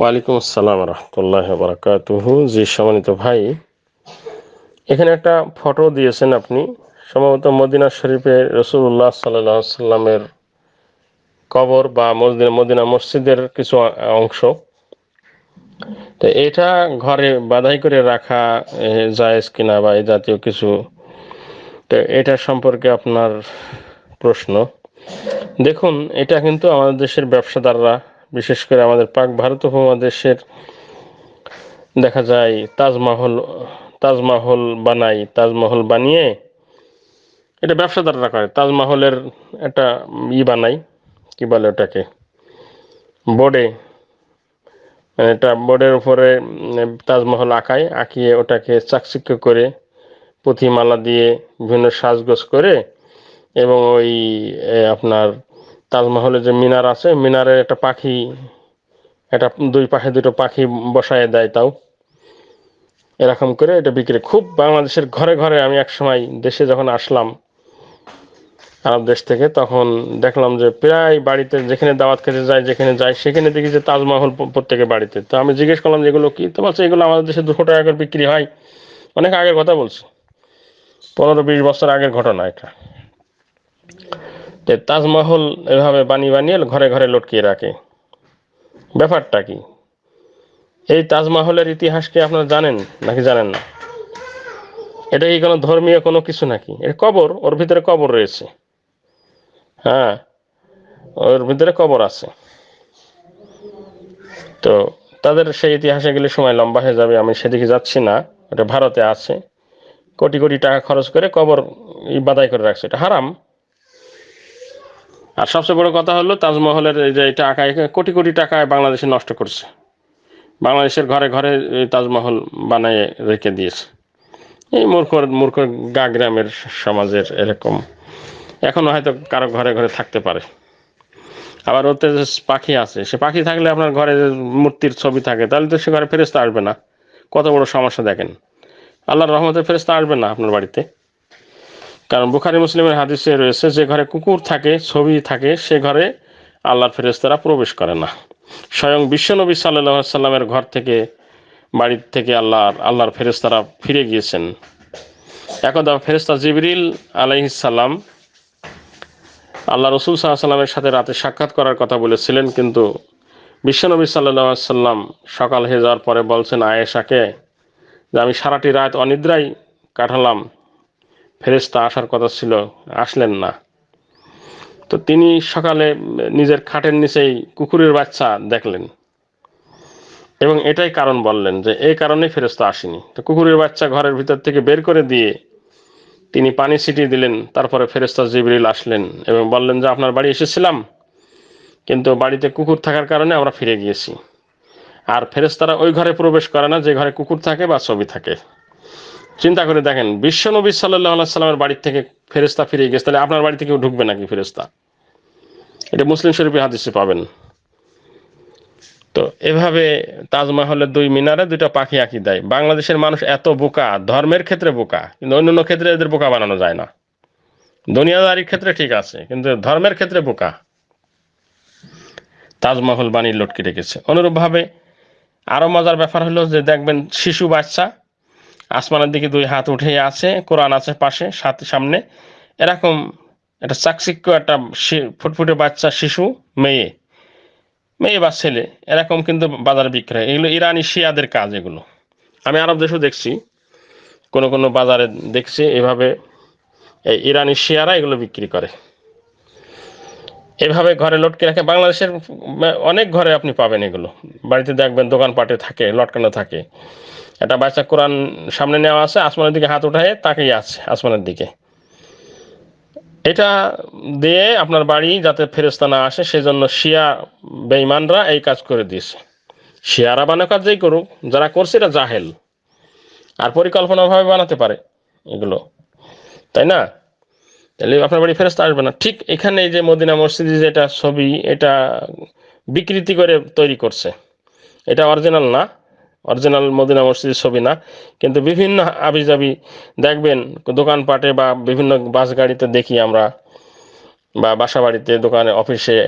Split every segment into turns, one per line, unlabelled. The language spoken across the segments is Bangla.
ওয়ালাইকুম আসসালাম রহমতুল্লাহ বারাকাতুহু। জি, সম্মানিত ভাই, এখানে একটা ফটো দিয়েছেন আপনি। সম্ভবত মদিনা শরীফে রসুল্লাহ সাল্লাহ সাল্লামের কবর বা মদিনা মদিনা মসজিদের কিছু অংশ। তো এটা ঘরে বাধাই করে রাখা জায়েজ কিনা বা এই জাতীয় কিছু, তো এটা সম্পর্কে আপনার প্রশ্ন। দেখুন, এটা কিন্তু আমাদের দেশের ব্যবসাদাররা বিশেষ করে আমাদের পাক ভারত উপমহাদেশের, দেখা যায় তাজমহল তাজমহল বানাই, তাজমহল বানিয়ে এটা ব্যবসাদাররা করে। তাজমহলের একটা ই বানাই, কি বলে ওটাকে? বোর্ডে মানে এটা বোর্ডের উপরে তাজমহল আঁকায়, আঁকিয়ে ওটাকে চাকচিক্য করে পুঁথিমালা দিয়ে বিভিন্ন সাজগোজ করে এবং ওই আপনার তাজমহলের যে মিনার আছে, মিনারের একটা পাখি, একটা দুই পাশে দুটো পাখি বসায় দেয় তাও। এরকম করে এটা বিক্রি। খুব বাংলাদেশের ঘরে ঘরে আমি এক সময় দেশে যখন আসলাম, আরব দেশ থেকে, তখন দেখলাম যে প্রায় বাড়িতে যেখানে দাওয়াত খেতে যায়, যেখানে যায়, সেখানে দেখি যে তাজমহল প্রত্যেকের বাড়িতে। তো আমি জিজ্ঞেস করলাম যে এগুলো কি? তো বলছে, এগুলো আমাদের দেশে দুশো টাকা করে বিক্রি হয়। অনেক আগের কথা বলছে। পনেরো বিশ বছর আগের ঘটনা এটা। তাজমহল এভাবে বানিয়ে বানিয়ে ঘরে ঘরে লটকিয়ে রাখে। ব্যাপারটা কি? এই তাজমহলের ইতিহাস কি আপনারা জানেন নাকি জানেন না? এটা কি কোনো ধর্মীয় কোনো কিছু নাকি? এটা কবর, ওর ভিতরে কবর রয়েছে। হ্যাঁ ওর ভিতরে কবর আছে। তো তাদের সেই ইতিহাসে গেলে সময় লম্বা হয়ে যাবে, আমি সেদিকে যাচ্ছি না। এটা ভারতে আছে। কোটি কোটি টাকা খরচ করে কবর বাদাই করে রাখছে। এটা হারাম। আর সবচেয়ে বড় কথা হলো তাজমহলের এই যে এটা আঁকা কোটি কোটি টাকায় বাংলাদেশে নষ্ট করছে। বাংলাদেশের ঘরে ঘরে তাজমহল বানিয়ে রেখে দিয়েছে। এই মূর্খ মূর্খ গা গ্রামের সমাজের এরকম। এখনও হয়তো কারও ঘরে ঘরে থাকতে পারে। আবার ওতে যে পাখি আছে, সে পাখি থাকলে আপনার ঘরে মূর্তির ছবি থাকে, তাহলে তো সে ঘরে ফেরেস্তা আসবে না। কত বড় সমস্যা দেখেন। আল্লাহর রহমতের ফেরেস্তা আসবে না আপনার বাড়িতে। কারণ বুখারি মুসলিমের হাদিসে রয়েছে, যে ঘরে কুকুর থাকে, ছবি থাকে, সে ঘরে আল্লাহর ফেরেস্তারা প্রবেশ করে না। স্বয়ং বিশ্বনবী সাল্লাহ সাল্লামের ঘর থেকে, বাড়ির থেকে আল্লাহ আল্লাহর ফেরেস্তারা ফিরে গিয়েছেন। একদা ফেরেস্তা জিবরিল আলাইসাল্লাম আল্লাহ রসুল সাল্লামের সাথে রাতে সাক্ষাৎ করার কথা বলেছিলেন, কিন্তু বিশ্বনবী সাল্লাহ সাল্লাম সকাল হয়ে যাওয়ার পরে বলছেন, আয়েশাকে, যে আমি সারাটি রাত অনিদ্রায় কাটালাম ফেরেস্তা আসার কথা ছিল, আসলেন না। তো তিনি সকালে নিজের খাটের নিচেই কুকুরের বাচ্চা দেখলেন এবং এটাই কারণ বললেন যে এই কারণেই ফেরস্তা আসেনি। তো কুকুরের বাচ্চা ঘরের ভিতর থেকে বের করে দিয়ে তিনি পানি ছিটিয়ে দিলেন, তারপরে ফেরেস্তা জিবরিল আসলেন এবং বললেন যে, আপনার বাড়ি এসেছিলাম, কিন্তু বাড়িতে কুকুর থাকার কারণে আমরা ফিরে গিয়েছি। আর ফেরেস্তারা ওই ঘরে প্রবেশ করে না, যে ঘরে কুকুর থাকে বা ছবি থাকে। চিন্তা করে দেখেন, বিশ্ব নবী সাল্লাহ সাল্লামের বাড়ির থেকে ফেরেস্তা ফিরে গেছে, তাহলে আপনার বাড়ি থেকেও ঢুকবে নাকি ফেরেস্তা এটা মুসলিম শরীফে হাদিসে পাবেন। তো এভাবে তাজমহলের দুই মিনারে দুইটা পাখি আঁকি দেয়। বাংলাদেশের মানুষ এত বোকা, ধর্মের ক্ষেত্রে বোকা, কিন্তু অন্যান্য ক্ষেত্রে এদের বোকা বানানো যায় না। দুনিয়াদারির ক্ষেত্রে ঠিক আছে, কিন্তু ধর্মের ক্ষেত্রে বোকা। তাজমহল বানিয়ে লটকে রেখেছে। অনুরূপভাবে আরও মজার ব্যাপার হলো যে দেখবেন শিশু বাচ্চা আসমানের দিকে দুই হাত উঠে আছে, কোরআন আছে পাশে সাথে সামনে। এরকম একটা চাকচিক্য একটা ফুটফুটে বাচ্চা, শিশু, মেয়ে। মেয়ে বা ছেলে, এরকম কিন্তু বাজারে বিক্রি হয় এগুলো ইরানি শিয়াদের কাজ এগুলো। আমি আরব দেশেও দেখছি, কোনো কোনো বাজারে দেখছি এভাবে এই ইরানি শিয়ারা এগুলো বিক্রি করে। এভাবে ঘরে লটকে রাখে। বাংলাদেশের অনেক ঘরে আপনি পাবেন এগুলো। বাড়িতে দেখবেন দোকানপাটে থাকে, লটকানো থাকে। একটা বাচ্চা কোরআন সামনে নেওয়া আছে, আসমানের দিকে হাত উঠায় তাকেই আছে আসমানের দিকে। এটা দিয়ে আপনার বাড়ি যাতে ফেরস্তা না আসে, সেজন্য শিয়া বেইমানরা এই কাজ করে দিয়েছে। শিয়ারা বানানো কাজ যেই করুক, যারা করছে এটা জাহেল। আর পরিকল্পনাভাবে বানাতে পারে এগুলো। তাই না? তাহলে আপনার বাড়ি ফেরস্তা আসবে না। ঠিক এখানে যে মদিনা মসজিদে যেটা ছবি, এটা বিকৃতি করে তৈরি করছে। এটা অরিজিনাল না। অরিজিনাল মদিনা মসজিদের ছবি না। কিন্তু বিভিন্ন আবিজাবি দেখবেন, দোকানপাটে বা বিভিন্ন বাস গাড়িতে দেখি আমরা, বা বাসা বাড়িতে দোকানে, অফিসে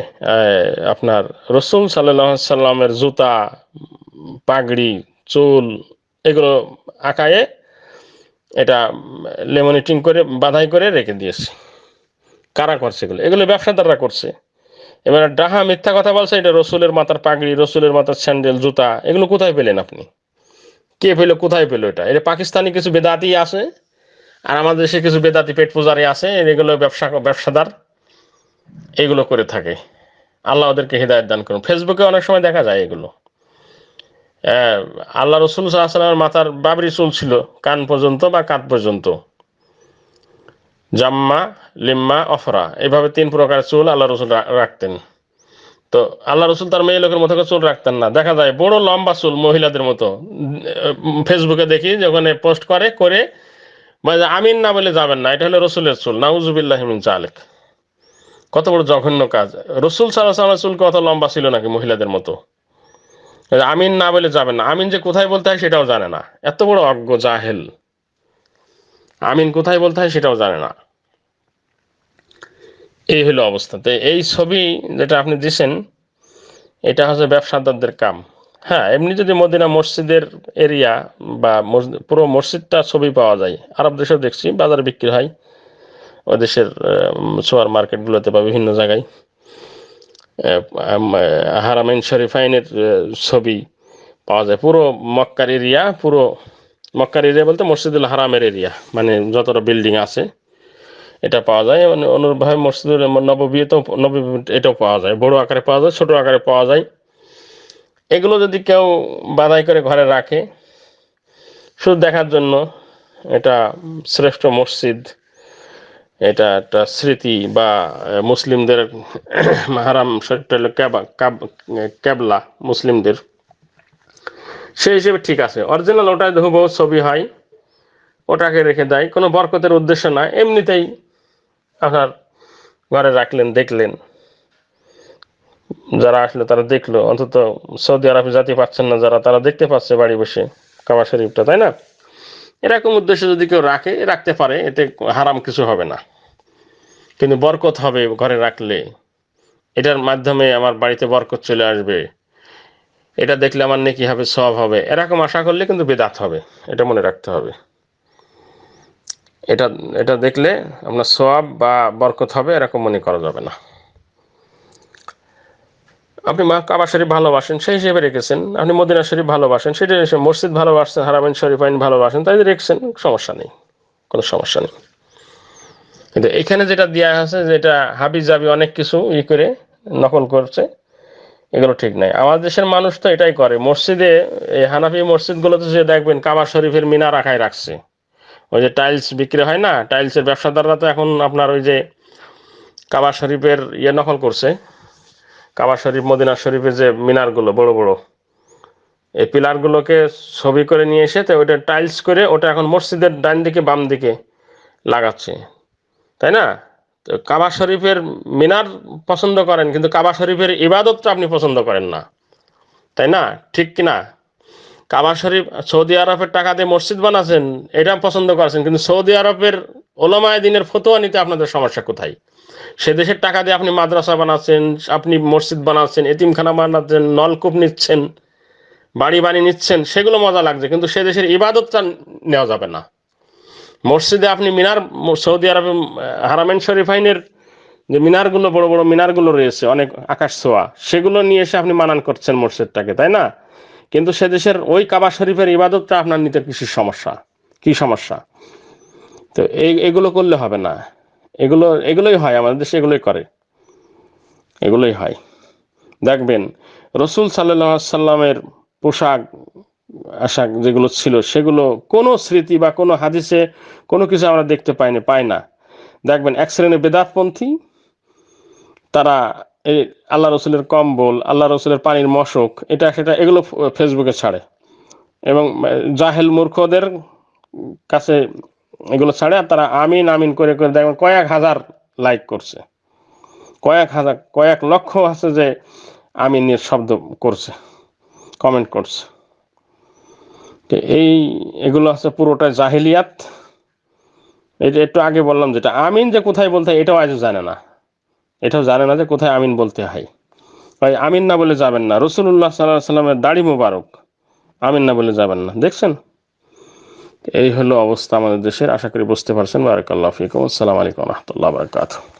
আপনার রসুল সাল্লাহ সাল্লামের জুতা, পাগড়ি, চুল, এগুলো আঁকায়ে এটা লেমনিটিং করে, বাধাই করে রেখে দিয়েছে। কারা করছে এগুলো? এগুলো ব্যবসাদাররা করছে। এবার ডাহা মিথ্যা কথা বলছে, এটা রসুলের মাথার পাগড়ি, রসুলের মাথার স্যান্ডেল, জুতা, এগুলো কোথায় পেলেন আপনি? কে পেল, কোথায় পেল এটা? এটা পাকিস্তানি কিছু বেদাতি আছে, আর আমাদের দেশে কিছু বেদাতি পেট পূজারি আছে, এগুলো ব্যবসা, ব্যবসাদার, এগুলো করে থাকে। আল্লাহ ওদেরকে হৃদায়ত দান করুন। ফেসবুকে অনেক সময় দেখা যায় এগুলো। আল্লাহ রসুল সাল্লামের মাথার বাবরি চুল ছিল, কান পর্যন্ত বা কাত পর্যন্ত। জাম্মা, লিম্মা, অফরা। এভাবে তিন প্রকার চুল আল্লাহ রসুল রাখতেন। তো আল্লাহ রসুল তার মেয়ে লোকের মতো চুল রাখতেন না। দেখা যায় বড় লম্বা চুল মহিলাদের মতো। ফেসবুকে দেখি যখন পোস্ট করে করে মানে আমিন না বলে যাবেন না, এটা হলো রসুলের চুল নাউজুবিল্লাহিমিন চালেক কত বড় জঘন্য কাজ। রসুল সাল্লাহ চুল কত লম্বা ছিল নাকি মহিলাদের মতো? আমিন না বলে যাবেন না। আমিন যে কোথায় বলতে হয় সেটাও জানে না। এত বড় অজ্ঞ জাহেল। আমিন কোথায় বলতে হয় সেটাও জানে না। এই হলো অবস্থা। তো এই ছবি যেটা আপনি দিছেন, এটা হচ্ছে ব্যবসাদারদের কাম। হ্যাঁ এমনি যদি মদিনা মসজিদের এরিয়া বা পুরো মসজিদটা ছবি পাওয়া যায়। আরব দেশেও দেখছি, বাজারে বিক্রি হয়। ওই দেশের সুপার মার্কেটগুলোতে বা বিভিন্ন জায়গায়। হারামাইন শরীফাইনের ছবি পাওয়া যায়। পুরো মক্কার এরিয়া, পুরো মক্কার এরিয়া বলতে মসজিদুল হারামের এরিয়া মানে যতটা বিল্ডিং আছে, এটা পাওয়া যায়। মানে অনুরূপভাবে মসজিদুল নববীতেও নবী এটাও পাওয়া যায়। বড় আকারে পাওয়া যায়, ছোট আকারে পাওয়া যায়। এগুলো যদি কেউ বাধাই করে ঘরে রাখে, শুধু দেখার জন্য এটা শ্রেষ্ঠ মসজিদ, এটা একটা স্মৃতি বা মুসলিমদের হারাম শরীফটা হলো ক্যাবলা মুসলিমদের। সেই হিসেবে ঠিক আছে। অরিজিনাল ওটাই হুবহু ছবি হয়। ওটাকে রেখে দেয়। কোনো বরকতের উদ্দেশ্য না। এমনিতেই আপনার ঘরে রাখলেন, দেখলেন। যারা আসলে তারা দেখল। অন্তত সৌদি আরবে জাতি পাচ্ছেন না যারা, তারা দেখতে পাচ্ছে বাড়ি বসে কাবা শরীফটা, তাই না? এরকম উদ্দেশ্য যদি কেউ রাখে, রাখতে পারে, এতে হারাম কিছু হবে না। কিন্তু বরকত হবে ঘরে রাখলে। এটার মাধ্যমে আমার বাড়িতে বরকত চলে আসবে। এটা দেখলে আমার নেকি হবে, সব হবে। এরকম আশা করলে কিন্তু বেদাত হবে, এটা মনে রাখতে হবে। এটা এটা দেখলে আপনার সব বা বরকত হবে, এরকম মনে করা যাবে না। আপনি মা, কাবা শরীফ ভালোবাসেন, সেই হিসেবে রেখেছেন। আপনি মদিনা শরীফ ভালোবাসেন, সেটা মসজিদ ভালোবাসেন হারামেন শরীফ আইন ভালোবাসেন, তাই রেখেছেন, সমস্যা নেই, কোনো সমস্যা নেই। কিন্তু এখানে যেটা দেওয়া আছে, যেটা হাবি জাবি অনেক কিছু ই করে নকল করছে এগুলো ঠিক নাই। আমাদের দেশের মানুষ তো এটাই করে। মসজিদে, এই হানাফি মসজিদগুলোতে যে দেখবেন কাবা শরীফের মিনা রাখায় রাখছে। ওই যে টাইলস বিক্রি হয় না? টাইলসের ব্যবসাদাররা তো এখন আপনার ওই যে কাবা শরীফের ইয়ে নকল করছে। কাবা শরীফ, মদিনা শরীফের যে মিনারগুলো বড় বড়। এই পিলারগুলোকে ছবি করে নিয়ে এসে তো ওইটা টাইলস করে ওটা এখন মসজিদের ডান দিকে, বাম দিকে লাগাচ্ছে। তাই না? কাবা শরীফের মিনার পছন্দ করেন, কিন্তু কাবা শরীফের ইবাদতটা আপনি পছন্দ করেন না। তাই না? ঠিক কি না কাবা শরীফ, সৌদি আরবের টাকা দিয়ে মসজিদ বানাচ্ছেন এটা পছন্দ করেছেন, কিন্তু সৌদি আরবের ওলামায় দিনের ফতোয়া নিতে আপনাদের সমস্যা কোথায়? সে দেশের টাকা দিয়ে আপনি মাদ্রাসা বানাচ্ছেন, আপনি মসজিদ বানাচ্ছেন, এতিমখানা বানাচ্ছেন, নলকূপ নিচ্ছেন, বাড়ি বাড়ি নিচ্ছেন, সেগুলো মজা লাগছে, কিন্তু সে দেশের ইবাদতটা নেওয়া যাবে না। মসজিদে আপনি মিনার, সৌদি আরবে হারামেন শরীফাইনের যে মিনারগুলো, বড় বড় মিনারগুলো রয়েছে, অনেক আকাশ ছোঁয়া, সেগুলো নিয়ে এসে আপনি মানান করছেন মসজিদটাকে, তাই না? কিন্তু সে দেশের ওই কাবা শরীফের ইবাদতটা আপনার নিতে কিছু সমস্যা? কি সমস্যা? তো এই, এগুলো করলে হবে না। এগুলো, এগুলোই হয়, আমাদের দেশে এগুলোই করে। এগুলোই হয়। দেখবেন, রসুল সাল্লাহ সাল্লামের পোশাক আশাক যেগুলো ছিল, সেগুলো কোনো স্মৃতি বা কোনো হাদিসে কোনো কিছু আমরা দেখতে পাইনি, পাই না। দেখবেন, এক শ্রেণির বেদাতপন্থী, তারা এই আল্লাহ রসুলের কম্বল, আল্লাহ রসুলের পানির মশক, এটা সেটা এগুলো ফেসবুকে ছাড়ে। এবং জাহেল মূর্খদের কাছে এগুলো ছাড়ে, আর তারা আমিন আমিন করে করে দেখবেন কয়েক হাজার লাইক করছে। কয়েক হাজার, কয়েক লক্ষ আছে যে আমিনের শব্দ করছে, কমেন্ট করছে। এই, এগুলো আছে পুরোটা জাহিলিয়াত। এটা একটু আগে বললাম যেটা, আমিন যে কোথায় বলতে হয়, এটাও আজও জানে না। এটাও জানে না যে কোথায় আমিন বলতে হয়। ভাই, আমিন না বলে যাবেন না। রসুল্লাহ সাল্লাহ সাল্লামের দাড়ি মোবারক। আমিন না বলে যাবেন না। দেখছেন? এই হলো অবস্থা আমাদের দেশের। আশা করি বুঝতে পারছেন। বারাকাল্লাহ ফিকুম। আসসালামু আলাইকুম রহমতুল্লাহ বারকাত